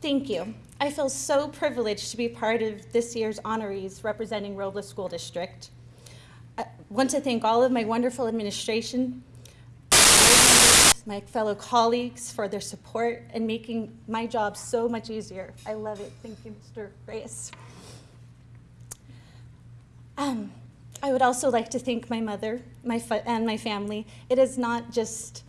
Thank you. I feel so privileged to be part of this year's honorees representing Robles School District. I want to thank all of my wonderful administration, my fellow colleagues for their support and making my job so much easier. I love it. Thank you, Mr. Reyes. Um, I would also like to thank my mother my and my family. It is not just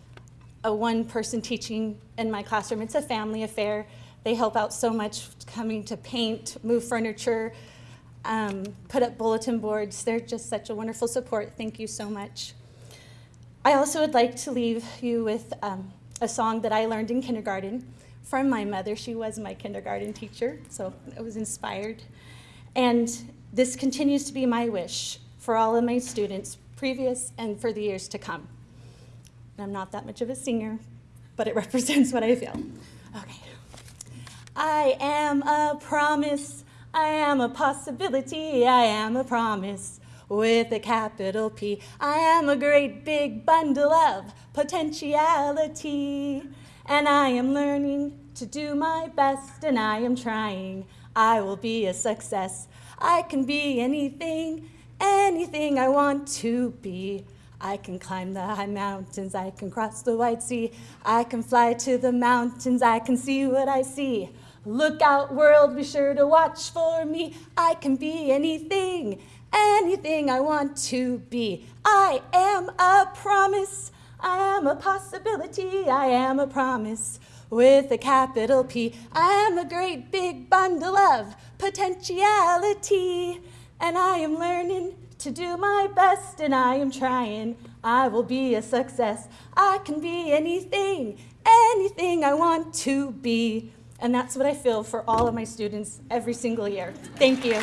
a one person teaching in my classroom, it's a family affair. They help out so much coming to paint, move furniture, um, put up bulletin boards. They're just such a wonderful support. Thank you so much. I also would like to leave you with um, a song that I learned in kindergarten from my mother. She was my kindergarten teacher, so I was inspired. And this continues to be my wish for all of my students, previous and for the years to come. And I'm not that much of a singer, but it represents what I feel. Okay. I am a promise, I am a possibility, I am a promise with a capital P. I am a great big bundle of potentiality, and I am learning to do my best, and I am trying. I will be a success. I can be anything, anything I want to be. I can climb the high mountains, I can cross the wide sea, I can fly to the mountains, I can see what I see. Look out, world, be sure to watch for me. I can be anything, anything I want to be. I am a promise, I am a possibility, I am a promise with a capital P. I am a great big bundle of potentiality, and I am learning to do my best, and I am trying. I will be a success. I can be anything, anything I want to be. And that's what I feel for all of my students every single year. Thank you.